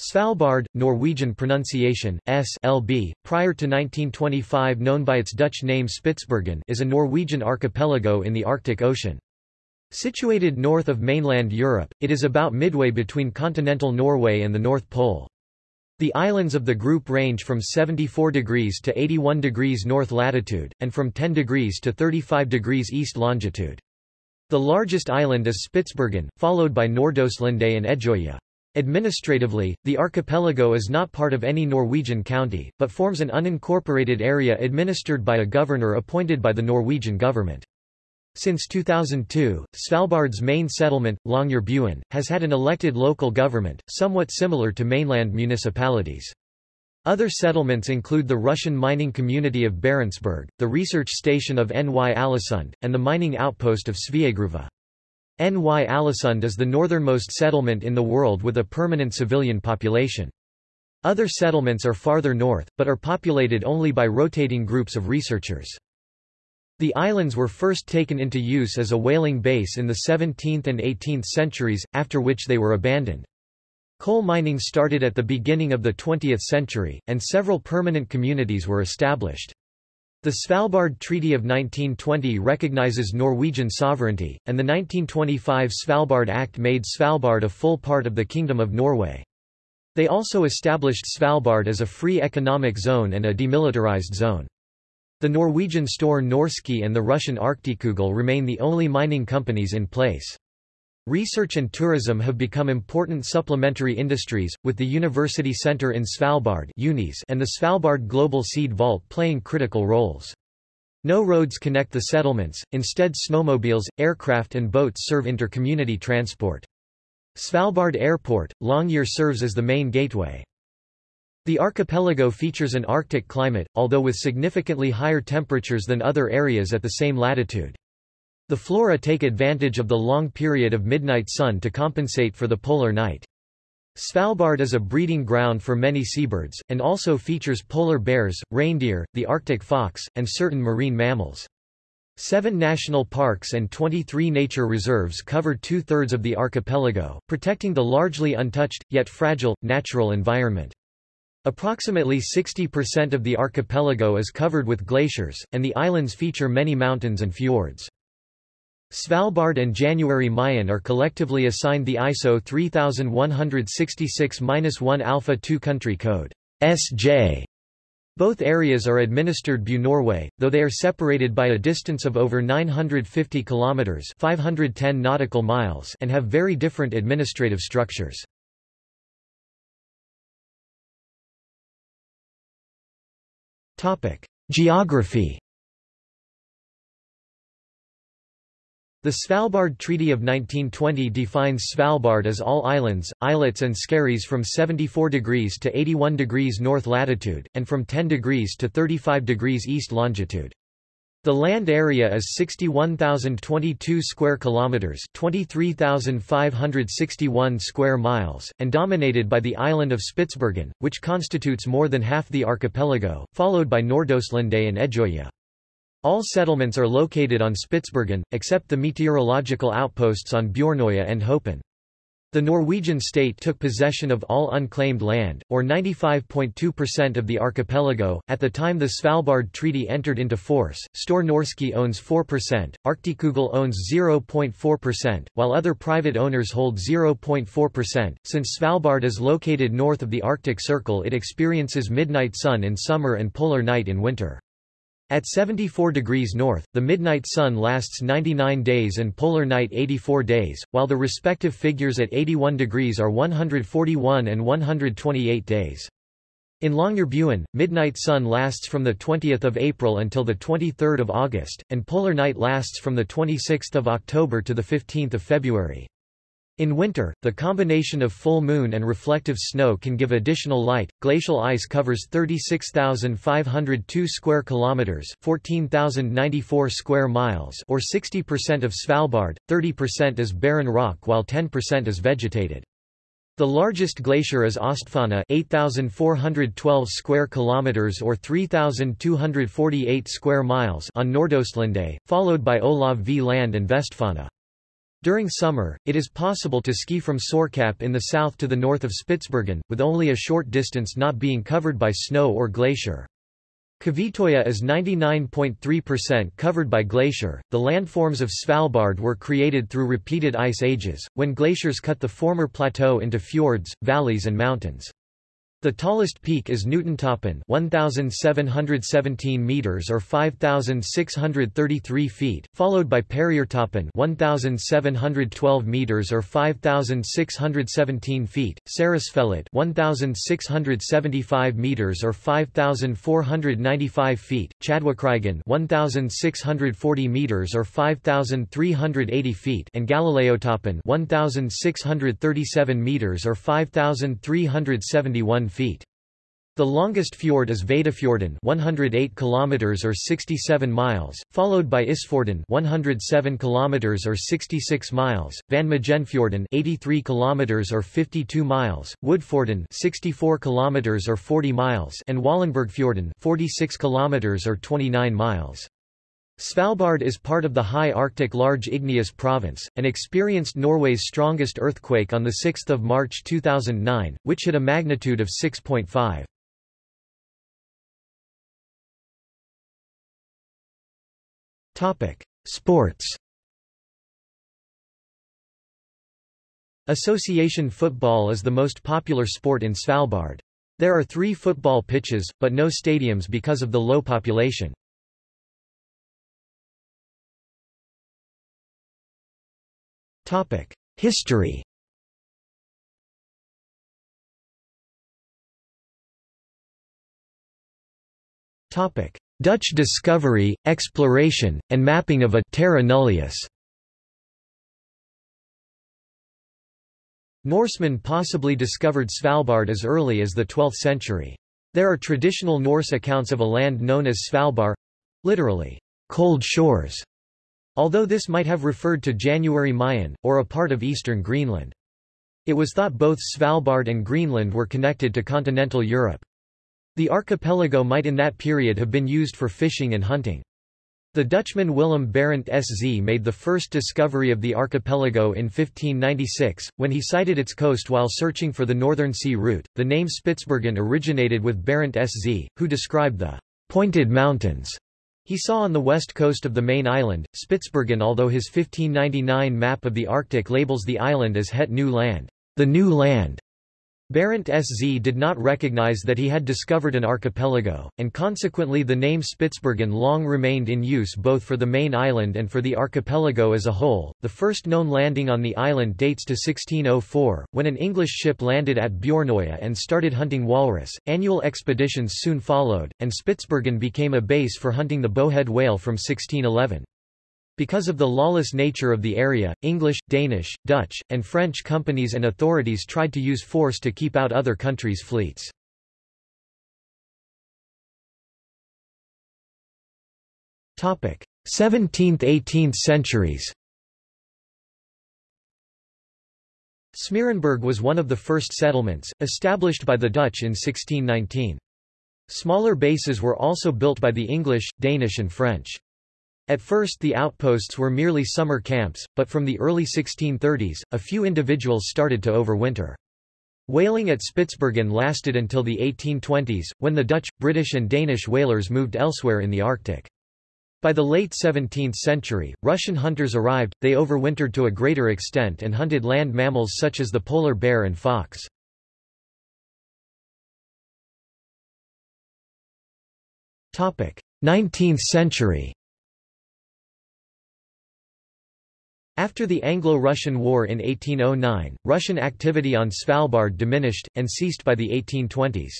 Svalbard, Norwegian pronunciation, S LB, prior to 1925 known by its Dutch name Spitsbergen is a Norwegian archipelago in the Arctic Ocean. Situated north of mainland Europe, it is about midway between continental Norway and the North Pole. The islands of the group range from 74 degrees to 81 degrees north latitude, and from 10 degrees to 35 degrees east longitude. The largest island is Spitsbergen, followed by Nordaustlandet and Edgeøya. Administratively, the archipelago is not part of any Norwegian county, but forms an unincorporated area administered by a governor appointed by the Norwegian government. Since 2002, Svalbard's main settlement, Longyearbyen, has had an elected local government, somewhat similar to mainland municipalities. Other settlements include the Russian mining community of Barentsburg, the research station of Ny-Ålesund, and the mining outpost of Sveagruva. Ny-Ålesund is the northernmost settlement in the world with a permanent civilian population. Other settlements are farther north, but are populated only by rotating groups of researchers. The islands were first taken into use as a whaling base in the 17th and 18th centuries, after which they were abandoned. Coal mining started at the beginning of the 20th century, and several permanent communities were established. The Svalbard Treaty of 1920 recognizes Norwegian sovereignty, and the 1925 Svalbard Act made Svalbard a full part of the Kingdom of Norway. They also established Svalbard as a free economic zone and a demilitarized zone. The Norwegian Store Norske and the Russian Arktikugol remain the only mining companies in place. Research and tourism have become important supplementary industries, with the University Center in Svalbard and the Svalbard Global Seed Vault playing critical roles. No roads connect the settlements, instead snowmobiles, aircraft and boats serve inter-community transport. Svalbard Airport, Longyear serves as the main gateway. The archipelago features an Arctic climate, although with significantly higher temperatures than other areas at the same latitude. The flora take advantage of the long period of midnight sun to compensate for the polar night. Svalbard is a breeding ground for many seabirds, and also features polar bears, reindeer, the Arctic fox, and certain marine mammals. Seven national parks and 23 nature reserves cover two-thirds of the archipelago, protecting the largely untouched, yet fragile, natural environment. Approximately 60% of the archipelago is covered with glaciers, and the islands feature many mountains and fjords. Svalbard and January Mayen are collectively assigned the ISO 3166-1 Alpha 2 country code SJ. Both areas are administered by Norway, though they are separated by a distance of over 950 kilometers (510 nautical miles) and have very different administrative structures. Topic: Geography The Svalbard Treaty of 1920 defines Svalbard as all islands, islets and skerries from 74 degrees to 81 degrees north latitude, and from 10 degrees to 35 degrees east longitude. The land area is 61,022 square kilometers, 23,561 square miles, and dominated by the island of Spitsbergen, which constitutes more than half the archipelago, followed by Nordaustlandet and Edgeøya. All settlements are located on Spitsbergen, except the meteorological outposts on Bjornøya and Hopen. The Norwegian state took possession of all unclaimed land, or 95.2% of the archipelago. At the time the Svalbard Treaty entered into force, Store Norske owns 4%, Arktikugol owns 0.4%, while other private owners hold 0.4%. Since Svalbard is located north of the Arctic Circle, it experiences midnight sun in summer and polar night in winter. At 74 degrees north, the midnight sun lasts 99 days and polar night 84 days, while the respective figures at 81 degrees are 141 and 128 days. In Longyearbyen, midnight sun lasts from 20 April until 23 August, and polar night lasts from 26 October to 15 February. In winter, the combination of full moon and reflective snow can give additional light. Glacial ice covers 36,502 square kilometers, 14,094 square miles, or 60% of Svalbard. 30% is barren rock while 10% is vegetated. The largest glacier is Austfonna 8412 square kilometers or 3248 square miles on Nordaustlandet, followed by Olav V land and Vestfonna. During summer, it is possible to ski from Sorkapp in the south to the north of Spitsbergen, with only a short distance not being covered by snow or glacier. Kvitoya is 99.3% covered by glacier. The landforms of Svalbard were created through repeated ice ages, when glaciers cut the former plateau into fjords, valleys and mountains. The tallest peak is Newtontoppen 1717 meters or 5633 feet, followed by Perriertoppen 1712 meters or 5617 feet, Ceresfjellet 1675 meters or 5495 feet, Chadwickryggen 1640 meters or 5380 feet, and Galileotoppen 1637 meters or 5371 feet. The longest fjord is Wijdefjorden 108 kilometers or 67 miles, followed by Isfjorden 107 kilometers or 66 miles, Van Mijenfjorden 83 kilometers or 52 miles, Woodfjorden 64 kilometers or 40 miles, and Wallenbergfjorden 46 kilometers or 29 miles. Svalbard is part of the high Arctic Large Igneous Province, and experienced Norway's strongest earthquake on 6 March 2009, which hit a magnitude of 6.5. Sports Association football is the most popular sport in Svalbard. There are three football pitches, but no stadiums because of the low population. History. Dutch discovery, exploration, and mapping of a terra nullius. Norsemen possibly discovered Svalbard as early as the 12th century. There are traditional Norse accounts of a land known as Svalbard—literally, cold shores, although this might have referred to January Mayen, or a part of eastern Greenland. It was thought both Svalbard and Greenland were connected to continental Europe. The archipelago might in that period have been used for fishing and hunting. The Dutchman Willem Barent SZ made the first discovery of the archipelago in 1596, when he sighted its coast while searching for the Northern Sea route. The name Spitsbergen originated with Barent SZ, who described the pointed mountains he saw on the west coast of the main island, Spitsbergen although his 1599 map of the Arctic labels the island as Het New Land, the New Land. Barent SZ did not recognize that he had discovered an archipelago, and consequently the name Spitsbergen long remained in use both for the main island and for the archipelago as a whole. The first known landing on the island dates to 1604, when an English ship landed at Bjornoya and started hunting walrus. Annual expeditions soon followed, and Spitsbergen became a base for hunting the bowhead whale from 1611. Because of the lawless nature of the area, English, Danish, Dutch, and French companies and authorities tried to use force to keep out other countries' fleets. Topic: 17th–18th centuries. Smeerenburg was one of the first settlements, established by the Dutch in 1619. Smaller bases were also built by the English, Danish and French. At first the outposts were merely summer camps, but from the early 1630s, a few individuals started to overwinter. Whaling at Spitsbergen lasted until the 1820s, when the Dutch, British and Danish whalers moved elsewhere in the Arctic. By the late 17th century, Russian hunters arrived, they overwintered to a greater extent and hunted land mammals such as the polar bear and fox. Topic: 19th century. After the Anglo-Russian War in 1809, Russian activity on Svalbard diminished, and ceased by the 1820s.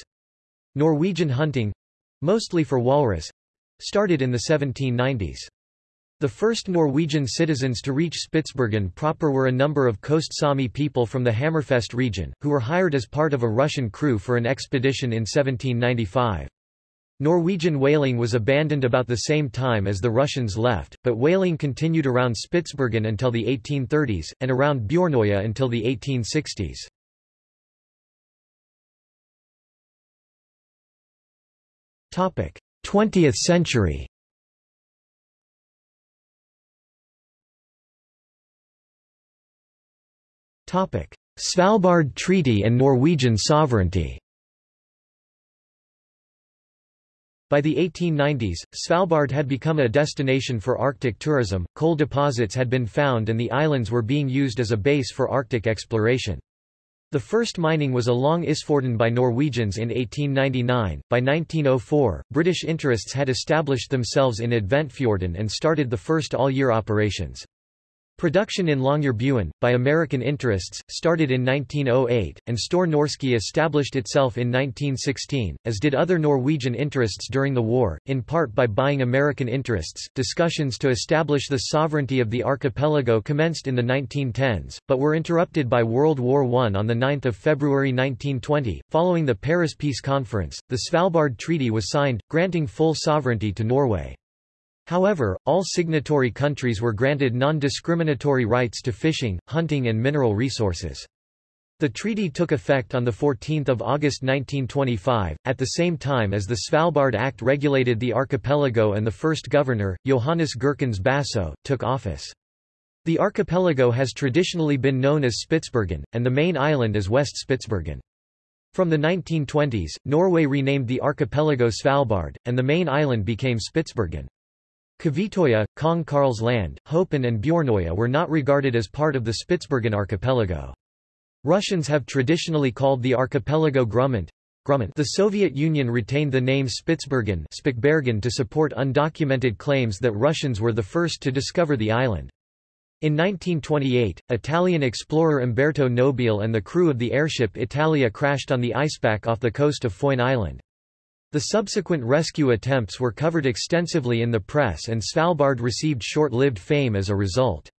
Norwegian hunting—mostly for walrus—started in the 1790s. The first Norwegian citizens to reach Spitsbergen proper were a number of Coast Sami people from the Hammerfest region, who were hired as part of a Russian crew for an expedition in 1795. Norwegian whaling was abandoned about the same time as the Russians left, but whaling continued around Spitsbergen until the 1830s, and around Bjornoya until the 1860s. Topic: 20th century. Topic: Svalbard Treaty and Norwegian sovereignty By the 1890s, Svalbard had become a destination for Arctic tourism, coal deposits had been found and the islands were being used as a base for Arctic exploration. The first mining was along Isfjorden by Norwegians in 1899. By 1904, British interests had established themselves in Adventfjorden and started the first all-year operations. Production in Longyearbyen, by American interests, started in 1908, and Store Norske established itself in 1916, as did other Norwegian interests during the war, in part by buying American interests. Discussions to establish the sovereignty of the archipelago commenced in the 1910s, but were interrupted by World War I on 9 February 1920. Following the Paris Peace Conference, the Svalbard Treaty was signed, granting full sovereignty to Norway. However, all signatory countries were granted non-discriminatory rights to fishing, hunting and mineral resources. The treaty took effect on 14 August 1925, at the same time as the Svalbard Act regulated the archipelago and the first governor, Johannes Gerckens Bassøe, took office. The archipelago has traditionally been known as Spitsbergen, and the main island as West Spitsbergen. From the 1920s, Norway renamed the archipelago Svalbard, and the main island became Spitsbergen. Kvitoya, Kong Karls Land, Hopen and Bjornoya were not regarded as part of the Spitsbergen archipelago. Russians have traditionally called the archipelago Grumant. The Soviet Union retained the name Spitsbergen to support undocumented claims that Russians were the first to discover the island. In 1928, Italian explorer Umberto Nobile and the crew of the airship Italia crashed on the icepack off the coast of Foyne Island. The subsequent rescue attempts were covered extensively in the press and Svalbard received short-lived fame as a result.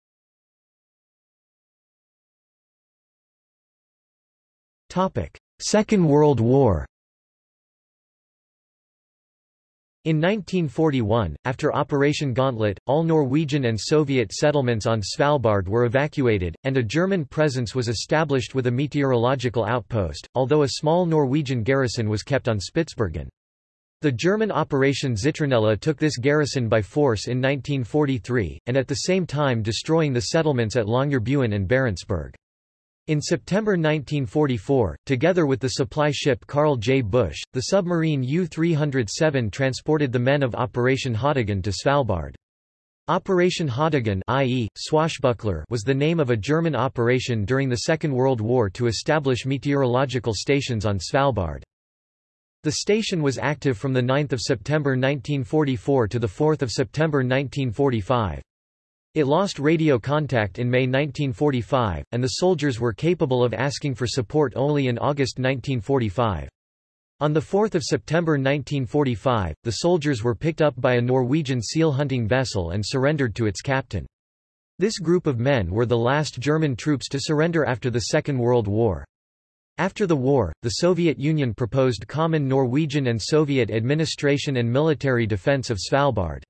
Second World War In 1941, after Operation Gauntlet, all Norwegian and Soviet settlements on Svalbard were evacuated, and a German presence was established with a meteorological outpost, although a small Norwegian garrison was kept on Spitsbergen. The German Operation Zitronella took this garrison by force in 1943, and at the same time destroying the settlements at Longyearbyen and Barentsburg. In September 1944, together with the supply ship Karl J. Busch, the submarine U-307 transported the men of Operation Haudegen to Svalbard. Operation Haudegen i.e., Swashbuckler was the name of a German operation during the Second World War to establish meteorological stations on Svalbard. The station was active from 9 September 1944 to 4 September 1945. It lost radio contact in May 1945, and the soldiers were capable of asking for support only in August 1945. On 4 September 1945, the soldiers were picked up by a Norwegian seal hunting vessel and surrendered to its captain. This group of men were the last German troops to surrender after the Second World War. After the war, the Soviet Union proposed common Norwegian and Soviet administration and military defense of Svalbard.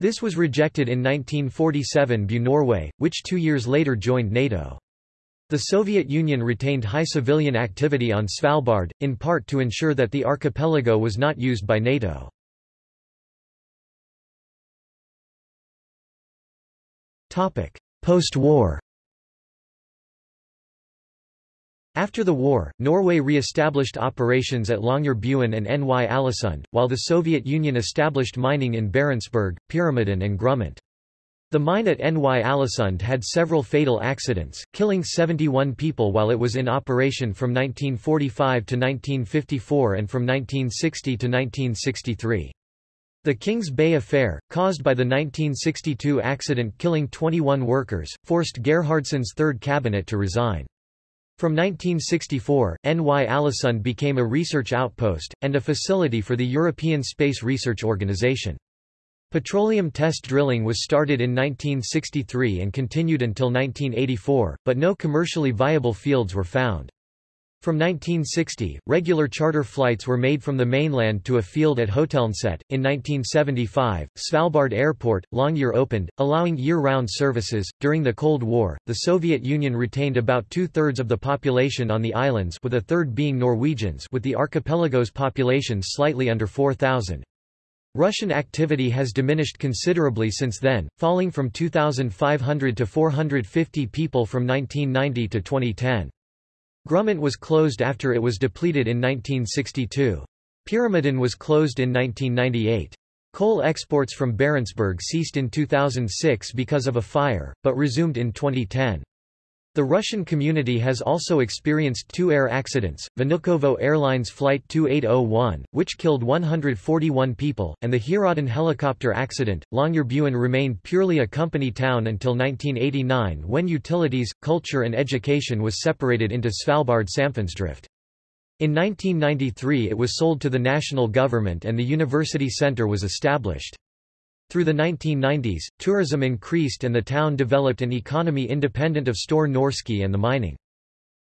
This was rejected in 1947 by Norway, which two years later joined NATO. The Soviet Union retained high civilian activity on Svalbard, in part to ensure that the archipelago was not used by NATO. Post-war After the war, Norway re-established operations at Longyearbyen and Ny-Alesund, while the Soviet Union established mining in Barentsburg, Pyramiden and Grumant. The mine at Ny-Alesund had several fatal accidents, killing 71 people while it was in operation from 1945 to 1954 and from 1960 to 1963. The Kings Bay Affair, caused by the 1962 accident killing 21 workers, forced Gerhardsen's third cabinet to resign. From 1964, Ny-Alesund became a research outpost, and a facility for the European Space Research Organisation. Petroleum test drilling was started in 1963 and continued until 1984, but no commercially viable fields were found. From 1960, regular charter flights were made from the mainland to a field at Hotelneset. In 1975, Svalbard Airport, Longyear opened, allowing year-round services. During the Cold War, the Soviet Union retained about two-thirds of the population on the islands, with a third being Norwegians, with the archipelago's population slightly under 4,000. Russian activity has diminished considerably since then, falling from 2,500 to 450 people from 1990 to 2010. Grumant was closed after it was depleted in 1962. Pyramiden was closed in 1998. Coal exports from Barentsburg ceased in 2006 because of a fire, but resumed in 2010. The Russian community has also experienced two air accidents, Vnukovo Airlines Flight 2801, which killed 141 people, and the Heerodden helicopter accident. Longyearbyen remained purely a company town until 1989 when utilities, culture and education was separated into Svalbard Samfunnsdrift. In 1993 it was sold to the national government and the university centre was established. Through the 1990s, tourism increased and the town developed an economy independent of Store Norske and the mining.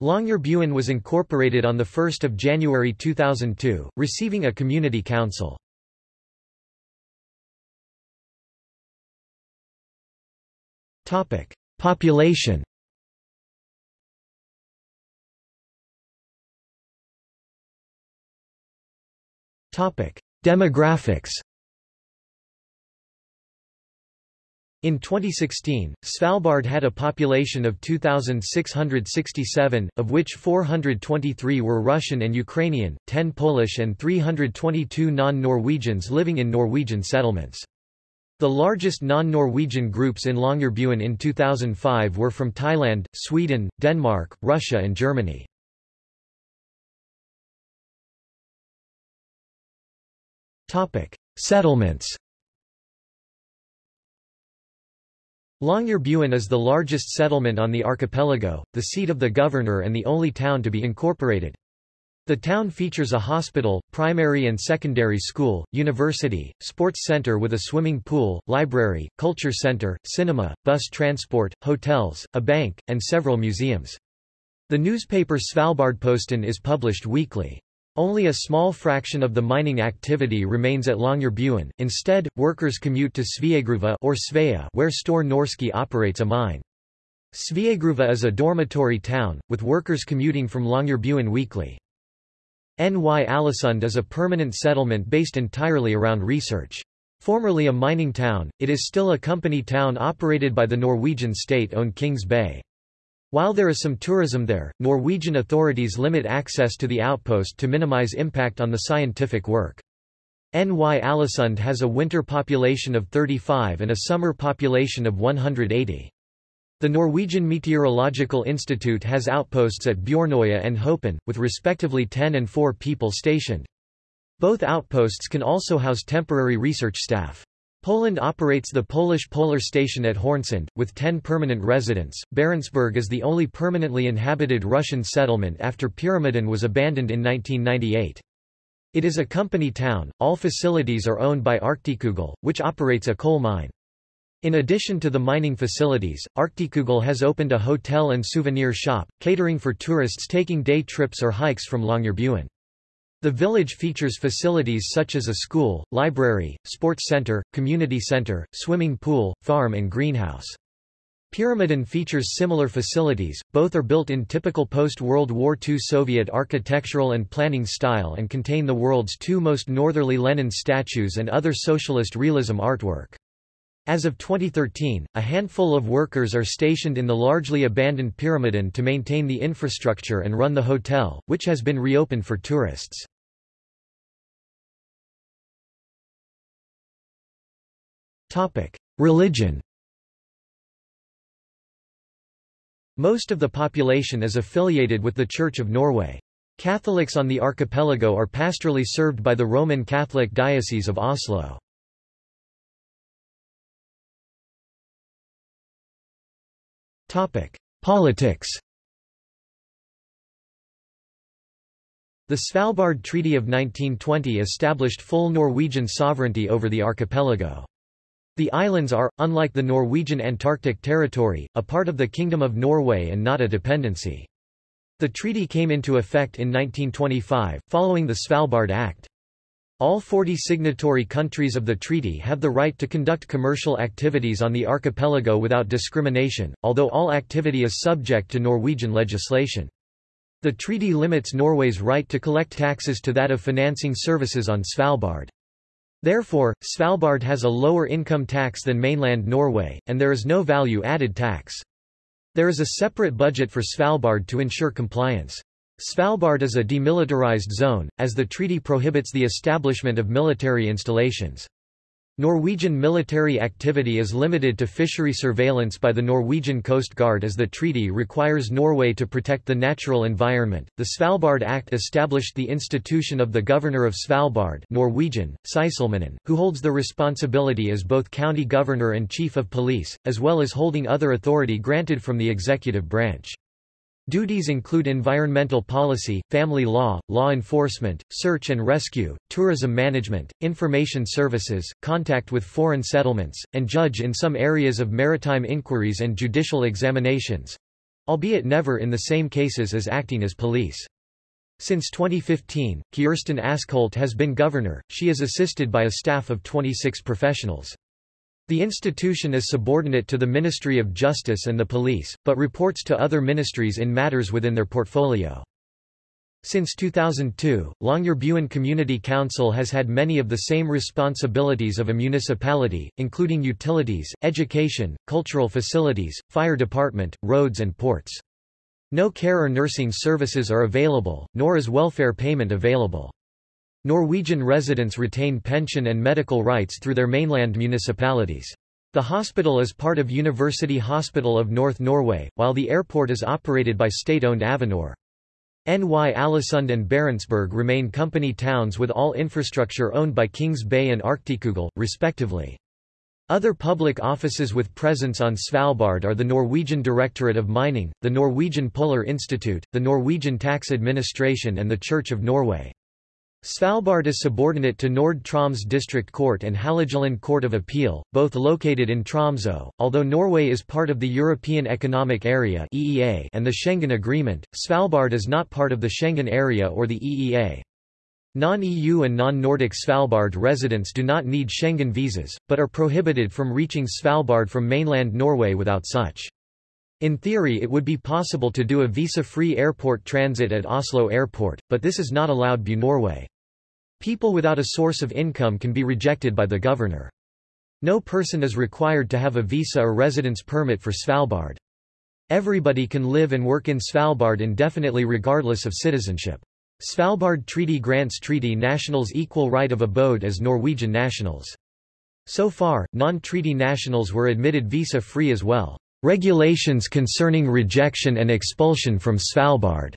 Longyearbyen was incorporated on 1 January 2002, receiving a community council. Population Demographics In 2016, Svalbard had a population of 2,667, of which 423 were Russian and Ukrainian, 10 Polish and 322 non-Norwegians living in Norwegian settlements. The largest non-Norwegian groups in Longyearbyen in 2005 were from Thailand, Sweden, Denmark, Russia and Germany. Settlements Longyearbyen is the largest settlement on the archipelago, the seat of the governor and the only town to be incorporated. The town features a hospital, primary and secondary school, university, sports center with a swimming pool, library, culture center, cinema, bus transport, hotels, a bank, and several museums. The newspaper Svalbardposten is published weekly. Only a small fraction of the mining activity remains at Longyearbyen, instead, workers commute to Sveagruva or Svea where Store Norske operates a mine. Sveagruva is a dormitory town, with workers commuting from Longyearbyen weekly. Ny-Alesund is a permanent settlement based entirely around research. Formerly a mining town, it is still a company town operated by the Norwegian state-owned Kings Bay. While there is some tourism there, Norwegian authorities limit access to the outpost to minimize impact on the scientific work. Ny-Alesund has a winter population of 35 and a summer population of 180. The Norwegian Meteorological Institute has outposts at Bjornøya and Hopen, with respectively 10 and 4 people stationed. Both outposts can also house temporary research staff. Poland operates the Polish Polar Station at Hornsund, with 10 permanent residents. Barentsburg is the only permanently inhabited Russian settlement after Pyramiden was abandoned in 1998. It is a company town, all facilities are owned by Arktikugol, which operates a coal mine. In addition to the mining facilities, Arktikugol has opened a hotel and souvenir shop, catering for tourists taking day trips or hikes from Longyearbyen. The village features facilities such as a school, library, sports center, community center, swimming pool, farm and greenhouse. Pyramiden features similar facilities, both are built in typical post-World War II Soviet architectural and planning style and contain the world's two most northerly Lenin statues and other socialist realism artwork. As of 2013, a handful of workers are stationed in the largely abandoned Pyramiden to maintain the infrastructure and run the hotel, which has been reopened for tourists. Religion Most of the population is affiliated with the Church of Norway. Catholics on the archipelago are pastorally served by the Roman Catholic Diocese of Oslo. Topic: Politics The Svalbard Treaty of 1920 established full Norwegian sovereignty over the archipelago. The islands are, unlike the Norwegian Antarctic Territory, a part of the Kingdom of Norway and not a dependency. The treaty came into effect in 1925, following the Svalbard Act. All 40 signatory countries of the treaty have the right to conduct commercial activities on the archipelago without discrimination, although all activity is subject to Norwegian legislation. The treaty limits Norway's right to collect taxes to that of financing services on Svalbard. Therefore, Svalbard has a lower income tax than mainland Norway, and there is no value-added tax. There is a separate budget for Svalbard to ensure compliance. Svalbard is a demilitarized zone, as the treaty prohibits the establishment of military installations. Norwegian military activity is limited to fishery surveillance by the Norwegian Coast Guard as the treaty requires Norway to protect the natural environment. The Svalbard Act established the institution of the Governor of Svalbard, Norwegian, who holds the responsibility as both county governor and chief of police, as well as holding other authority granted from the executive branch. Duties include environmental policy, family law, law enforcement, search and rescue, tourism management, information services, contact with foreign settlements, and judge in some areas of maritime inquiries and judicial examinations—albeit never in the same cases as acting as police. Since 2015, Kirsten Askholt has been governor, she is assisted by a staff of 26 professionals. The institution is subordinate to the Ministry of Justice and the Police, but reports to other ministries in matters within their portfolio. Since 2002, Longyearbyen Community Council has had many of the same responsibilities of a municipality, including utilities, education, cultural facilities, fire department, roads and ports. No care or nursing services are available, nor is welfare payment available. Norwegian residents retain pension and medical rights through their mainland municipalities. The hospital is part of University Hospital of North Norway, while the airport is operated by state-owned Avinor. NY Alesund and Barentsburg remain company towns with all infrastructure owned by Kings Bay and Arktikugol, respectively. Other public offices with presence on Svalbard are the Norwegian Directorate of Mining, the Norwegian Polar Institute, the Norwegian Tax Administration and the Church of Norway. Svalbard is subordinate to Nord-Troms District Court and Hålogaland Court of Appeal, both located in Tromsø. Although Norway is part of the European Economic Area (EEA) and the Schengen Agreement, Svalbard is not part of the Schengen Area or the EEA. Non-EU and non-Nordic Svalbard residents do not need Schengen visas, but are prohibited from reaching Svalbard from mainland Norway without such. In theory it would be possible to do a visa-free airport transit at Oslo Airport, but this is not allowed by Norway. People without a source of income can be rejected by the governor. No person is required to have a visa or residence permit for Svalbard. Everybody can live and work in Svalbard indefinitely regardless of citizenship. Svalbard Treaty grants treaty nationals equal right of abode as Norwegian nationals. So far, non-treaty nationals were admitted visa-free as well. Regulations concerning rejection and expulsion from Svalbard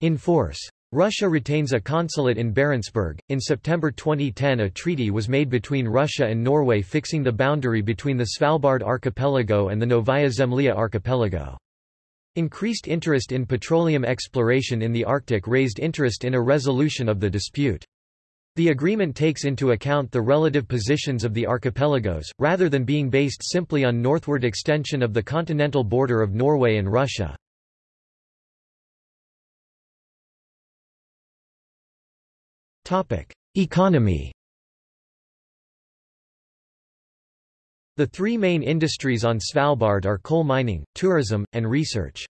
in force. Russia retains a consulate in Barentsburg. In September 2010, a treaty was made between Russia and Norway fixing the boundary between the Svalbard archipelago and the Novaya Zemlya archipelago. Increased interest in petroleum exploration in the Arctic raised interest in a resolution of the dispute. The agreement takes into account the relative positions of the archipelagos, rather than being based simply on northward extension of the continental border of Norway and Russia. Economy The three main industries on Svalbard are coal mining, tourism, and research.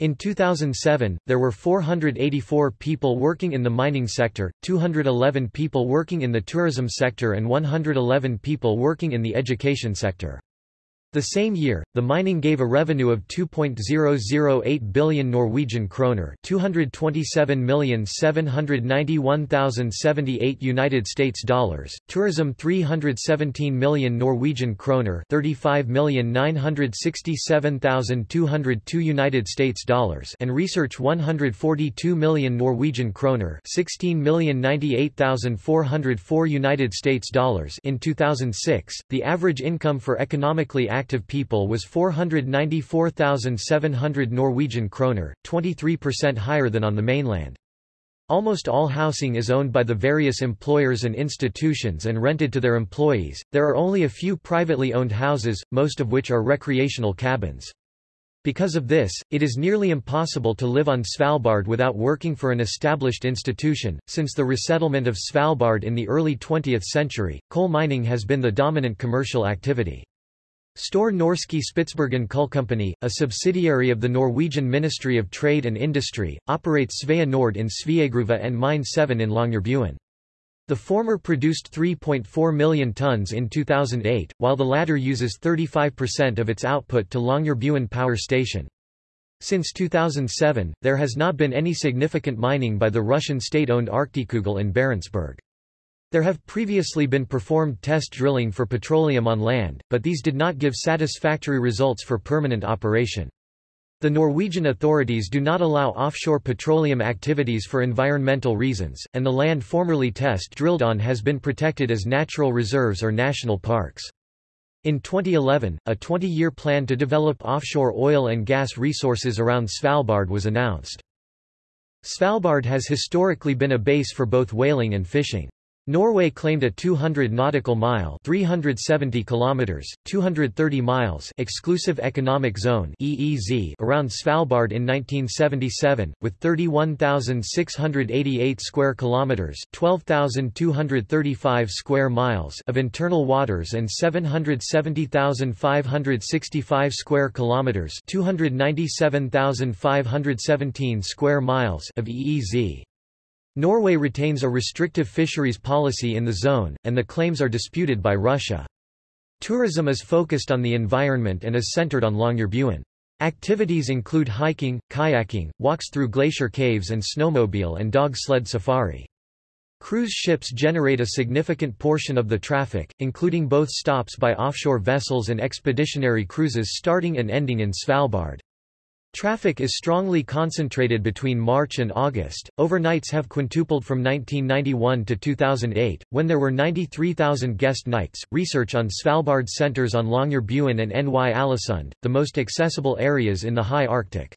In 2007, there were 484 people working in the mining sector, 211 people working in the tourism sector and 111 people working in the education sector. The same year, the mining gave a revenue of 2.008 billion Norwegian kroner, 227,791,078 United States dollars, tourism 317 million Norwegian kroner, 35,967,202 United States dollars, and research 142 million Norwegian kroner, 16,098,404 United States dollars. In 2006, the average income for economically active people was 494,700 Norwegian kroner, 23% higher than on the mainland. Almost all housing is owned by the various employers and institutions and rented to their employees. There are only a few privately owned houses, most of which are recreational cabins. Because of this, it is nearly impossible to live on Svalbard without working for an established institution. Since the resettlement of Svalbard in the early 20th century, coal mining has been the dominant commercial activity. Store Norske Spitsbergen Company, a subsidiary of the Norwegian Ministry of Trade and Industry, operates Svea Nord in Sveagruva and Mine 7 in Longyearbyen. The former produced 3.4 million tons in 2008, while the latter uses 35% of its output to Longyearbyen Power Station. Since 2007, there has not been any significant mining by the Russian state-owned Arktikugol in Barentsburg. There have previously been performed test drilling for petroleum on land, but these did not give satisfactory results for permanent operation. The Norwegian authorities do not allow offshore petroleum activities for environmental reasons, and the land formerly test drilled on has been protected as natural reserves or national parks. In 2011, a 20-year plan to develop offshore oil and gas resources around Svalbard was announced. Svalbard has historically been a base for both whaling and fishing. Norway claimed a 200 nautical mile 370 kilometers, 230 miles exclusive economic zone EEZ around Svalbard in 1977, with 31,688 square kilometers 12,235 square miles of internal waters and 770,565 square kilometers 297,517 square miles of EEZ. Norway retains a restrictive fisheries policy in the zone, and the claims are disputed by Russia. Tourism is focused on the environment and is centered on Longyearbyen. Activities include hiking, kayaking, walks through glacier caves and snowmobile and dog sled safari. Cruise ships generate a significant portion of the traffic, including both stops by offshore vessels and expeditionary cruises starting and ending in Svalbard. Traffic is strongly concentrated between March and August. Overnights have quintupled from 1991 to 2008, when there were 93,000 guest nights. Research on Svalbard centers on Longyearbyen and Ny-Ålesund, the most accessible areas in the high Arctic.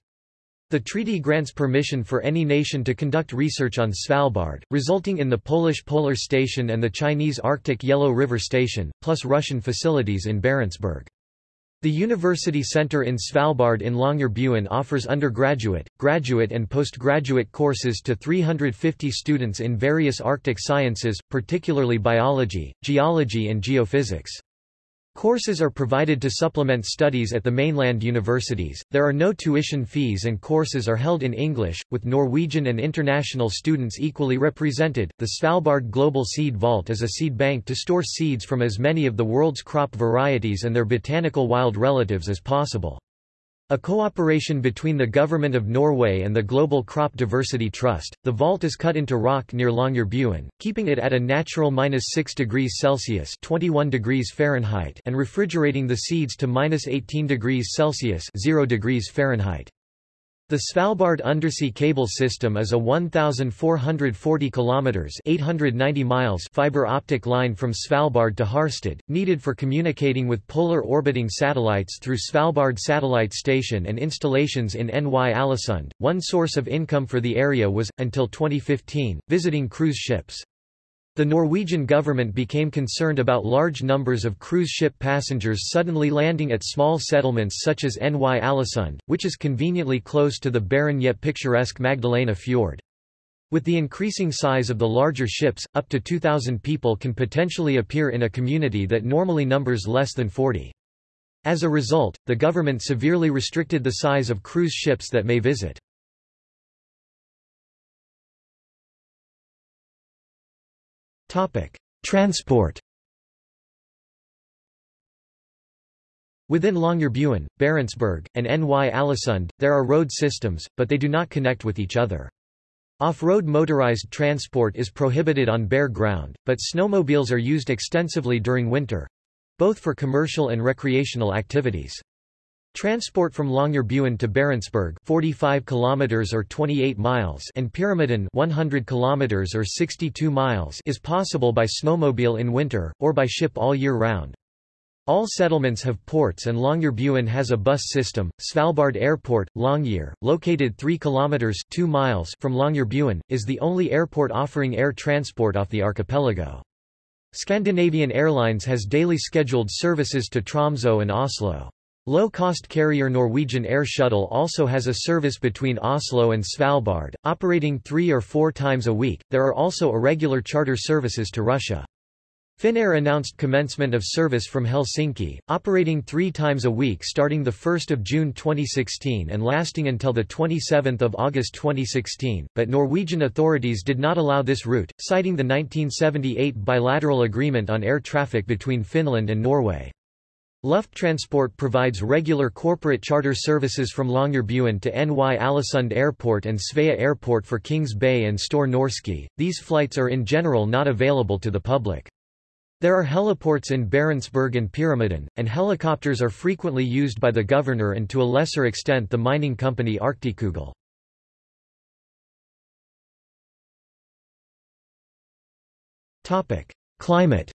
The treaty grants permission for any nation to conduct research on Svalbard, resulting in the Polish Polar Station and the Chinese Arctic Yellow River Station, plus Russian facilities in Barentsburg. The University Center in Svalbard in Longyearbyen offers undergraduate, graduate and postgraduate courses to 350 students in various Arctic sciences, particularly biology, geology and geophysics. Courses are provided to supplement studies at the mainland universities. There are no tuition fees and courses are held in English, with Norwegian and international students equally represented. The Svalbard Global Seed Vault is a seed bank to store seeds from as many of the world's crop varieties and their botanical wild relatives as possible. A cooperation between the Government of Norway and the Global Crop Diversity Trust, the vault is cut into rock near Longyearbyen, keeping it at a natural minus 6 degrees Celsius 21 degrees Fahrenheit and refrigerating the seeds to minus 18 degrees Celsius 0 degrees Fahrenheit. The Svalbard undersea cable system is a 1,440 kilometers (890 miles) fiber optic line from Svalbard to Harstad, needed for communicating with polar orbiting satellites through Svalbard Satellite Station and installations in Ny-Ålesund. One source of income for the area was, until 2015, visiting cruise ships. The Norwegian government became concerned about large numbers of cruise ship passengers suddenly landing at small settlements such as Ny-Ålesund, which is conveniently close to the barren yet picturesque Magdalena Fjord. With the increasing size of the larger ships, up to 2,000 people can potentially appear in a community that normally numbers less than 40. As a result, the government severely restricted the size of cruise ships that may visit. Transport Within Longyearbyen, Barentsburg, and Ny-Ålesund, there are road systems, but they do not connect with each other. Off-road motorized transport is prohibited on bare ground, but snowmobiles are used extensively during winter—both for commercial and recreational activities. Transport from Longyearbyen to Barentsburg 45 kilometers or 28 miles and Pyramiden 100 kilometers or 62 miles is possible by snowmobile in winter or by ship all year round. All settlements have ports and Longyearbyen has a bus system. Svalbard Airport, Longyear, located 3 kilometers 2 miles from Longyearbyen, is the only airport offering air transport off the archipelago. Scandinavian Airlines has daily scheduled services to Tromsø and Oslo. Low-cost carrier Norwegian Air Shuttle also has a service between Oslo and Svalbard, operating three or four times a week. There are also irregular charter services to Russia. Finnair announced commencement of service from Helsinki, operating three times a week starting 1 June 2016 and lasting until 27 August 2016, but Norwegian authorities did not allow this route, citing the 1978 bilateral agreement on air traffic between Finland and Norway. Lufttransport provides regular corporate charter services from Longyearbyen to Ny Ålesund Airport and Svea Airport for Kings Bay and Store Norske. These flights are in general not available to the public. There are heliports in Barentsburg and Pyramiden, and helicopters are frequently used by the governor and to a lesser extent the mining company Arktikugol. Climate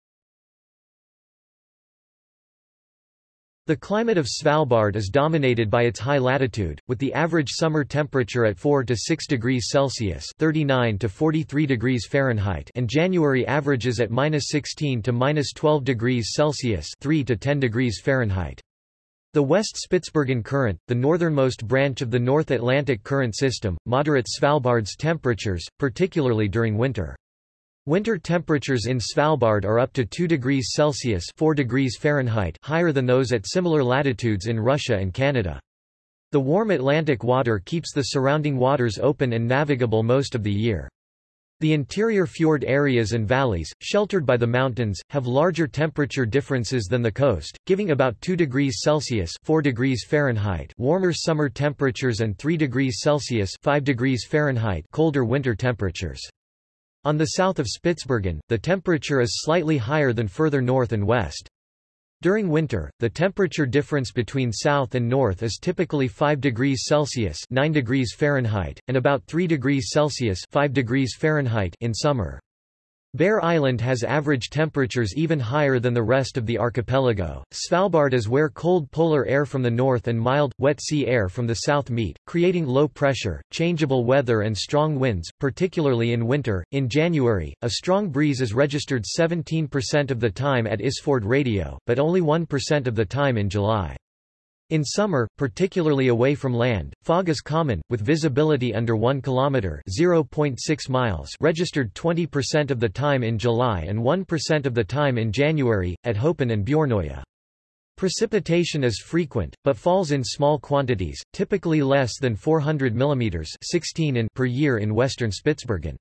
The climate of Svalbard is dominated by its high latitude, with the average summer temperature at 4 to 6 degrees Celsius (39 to 43 degrees Fahrenheit) and January averages at -16 to -12 degrees Celsius (3 to 10 degrees Fahrenheit). The West Spitsbergen Current, the northernmost branch of the North Atlantic Current system, moderate Svalbard's temperatures, particularly during winter. Winter temperatures in Svalbard are up to 2 degrees Celsius 4 degrees Fahrenheit higher than those at similar latitudes in Russia and Canada. The warm Atlantic water keeps the surrounding waters open and navigable most of the year. The interior fjord areas and valleys, sheltered by the mountains, have larger temperature differences than the coast, giving about 2 degrees Celsius 4 degrees Fahrenheit warmer summer temperatures and 3 degrees Celsius 5 degrees Fahrenheit colder winter temperatures. On the south of Spitsbergen, the temperature is slightly higher than further north and west. During winter, the temperature difference between south and north is typically 5 degrees Celsius 9 degrees Fahrenheit, and about 3 degrees Celsius 5 degrees Fahrenheit in summer. Bear Island has average temperatures even higher than the rest of the archipelago. Svalbard is where cold polar air from the north and mild, wet sea air from the south meet, creating low pressure, changeable weather and strong winds, particularly in winter. In January, a strong breeze is registered 17% of the time at Isfjord Radio, but only 1% of the time in July. In summer, particularly away from land, fog is common, with visibility under 1 km (0.6 miles) registered 20% of the time in July and 1% of the time in January, at Hopen and Bjornoya. Precipitation is frequent, but falls in small quantities, typically less than 400 mm 16 in per year in western Spitsbergen.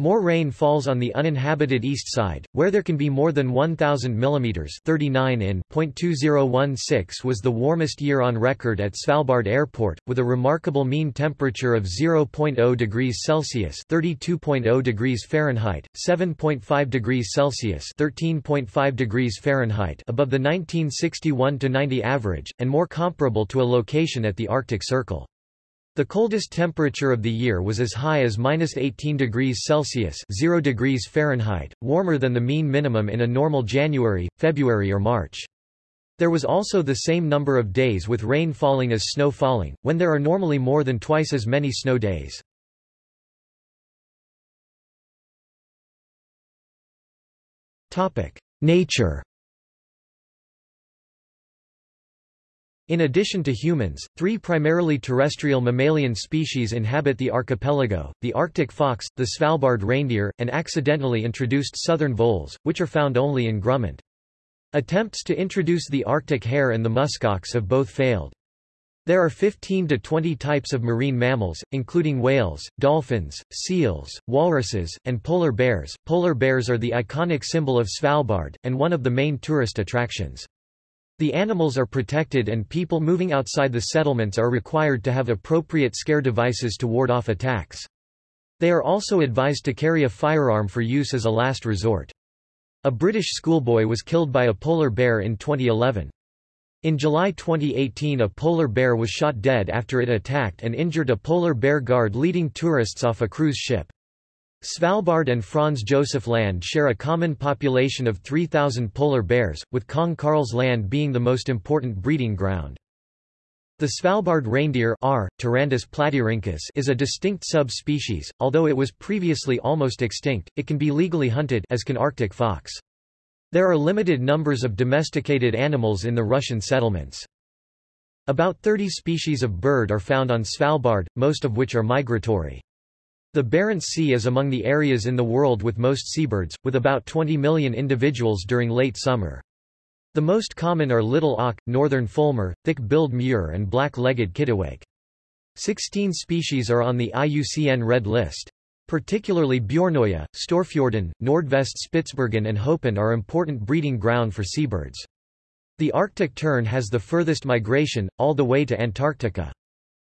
More rain falls on the uninhabited east side, where there can be more than 1,000 mm 39 in .2016 was the warmest year on record at Svalbard Airport, with a remarkable mean temperature of 0.0 degrees Celsius 32.0 degrees Fahrenheit, 7.5 degrees Celsius 13.5 degrees Fahrenheit above the 1961-90 average, and more comparable to a location at the Arctic Circle. The coldest temperature of the year was as high as minus 18 degrees Celsius 0 degrees Fahrenheit, warmer than the mean minimum in a normal January, February or March. There was also the same number of days with rain falling as snow falling, when there are normally more than twice as many snow days. Nature In addition to humans, three primarily terrestrial mammalian species inhabit the archipelago, the Arctic fox, the Svalbard reindeer, and accidentally introduced southern voles, which are found only in Grumant. Attempts to introduce the Arctic hare and the muskox have both failed. There are 15 to 20 types of marine mammals, including whales, dolphins, seals, walruses, and polar bears. Polar bears are the iconic symbol of Svalbard, and one of the main tourist attractions. The animals are protected and people moving outside the settlements are required to have appropriate scare devices to ward off attacks. They are also advised to carry a firearm for use as a last resort. A British schoolboy was killed by a polar bear in 2011. In July 2018 a polar bear was shot dead after it attacked and injured a polar bear guard leading tourists off a cruise ship. Svalbard and Franz Josef Land share a common population of 3,000 polar bears, with Kong Karls Land being the most important breeding ground. The Svalbard reindeer R. is a distinct subspecies, although it was previously almost extinct, it can be legally hunted as can Arctic fox. There are limited numbers of domesticated animals in the Russian settlements. About 30 species of bird are found on Svalbard, most of which are migratory. The Barents Sea is among the areas in the world with most seabirds, with about 20 million individuals during late summer. The most common are little auk, northern fulmar, thick-billed murre and black-legged kittiwake. Sixteen species are on the IUCN Red List. Particularly Bjornoya, Storfjorden, Nordvest Spitsbergen and Hopen are important breeding ground for seabirds. The Arctic tern has the furthest migration, all the way to Antarctica.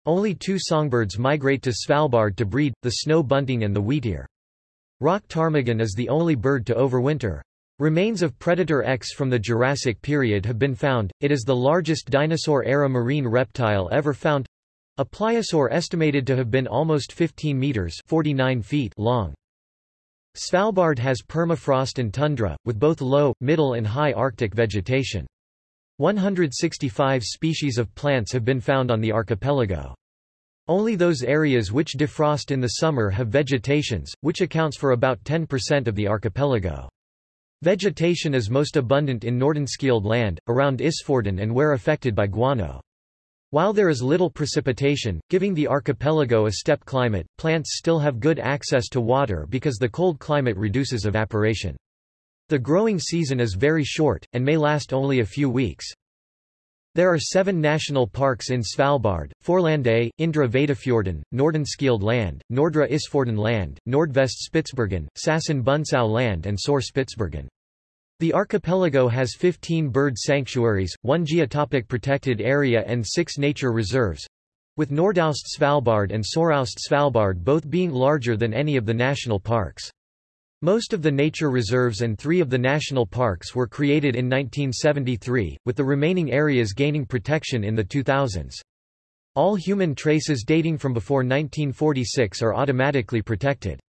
Only two songbirds migrate to Svalbard to breed, the snow bunting and the wheatear. Rock ptarmigan is the only bird to overwinter. Remains of Predator X from the Jurassic period have been found. It is the largest dinosaur-era marine reptile ever found. A pliosaur estimated to have been almost 15 meters 49 feet long. Svalbard has permafrost and tundra, with both low, middle and high Arctic vegetation. 165 species of plants have been found on the archipelago. Only those areas which defrost in the summer have vegetations, which accounts for about 10% of the archipelago. Vegetation is most abundant in Nordenskjöld land, around Isfjorden and where affected by guano. While there is little precipitation, giving the archipelago a steppe climate, plants still have good access to water because the cold climate reduces evaporation. The growing season is very short, and may last only a few weeks. There are seven national parks in Svalbard, Forlandet, Indre Wijdefjorden, Nordenskjöld land, Nordre Isfjorden land, Nordvest Spitsbergen, Sassen Bünsow land and Sør Spitsbergen. The archipelago has 15 bird sanctuaries, one geotopic protected area and six nature reserves, with Nordaust Svalbard and Søraust Svalbard both being larger than any of the national parks. Most of the nature reserves and three of the national parks were created in 1973, with the remaining areas gaining protection in the 2000s. All human traces dating from before 1946 are automatically protected.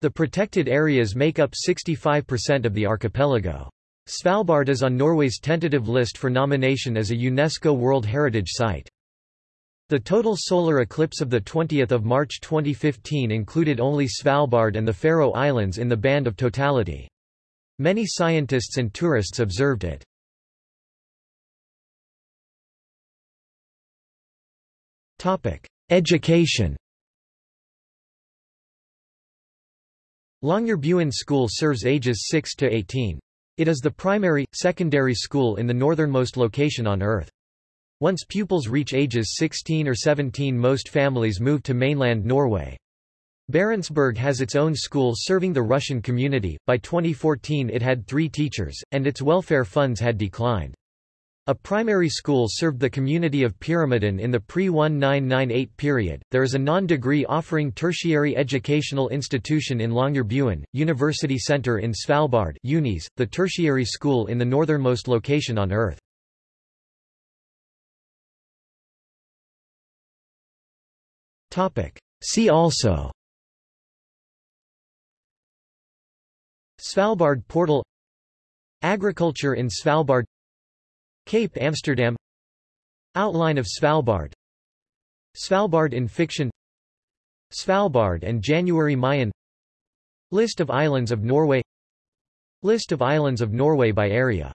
The protected areas make up 65% of the archipelago. Svalbard is on Norway's tentative list for nomination as a UNESCO World Heritage Site. The total solar eclipse of 20 March 2015 included only Svalbard and the Faroe Islands in the band of totality. Many scientists and tourists observed it. Education Longyearbyen School serves ages 6 to 18. It is the primary, secondary school in the northernmost location on Earth. Once pupils reach ages 16 or 17 most families move to mainland Norway. Barentsburg has its own school serving the Russian community, by 2014 it had three teachers, and its welfare funds had declined. A primary school served the community of Pyramiden in the pre-1998 period. There is a non-degree offering tertiary educational institution in Longyearbyen, University Center in Svalbard UNIS, the tertiary school in the northernmost location on Earth. See also. Svalbard portal. Agriculture in Svalbard. Cape Amsterdam. Outline of Svalbard. Svalbard in fiction. Svalbard and Jan Mayen. List of islands of Norway. List of islands of Norway by area